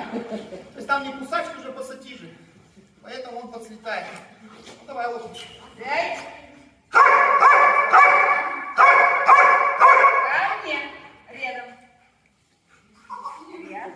То есть там не кусачки уже пассатижи. Поэтому он подслетает. Ну, давай лошадь. Пять. Ко мне. Рядом. Я.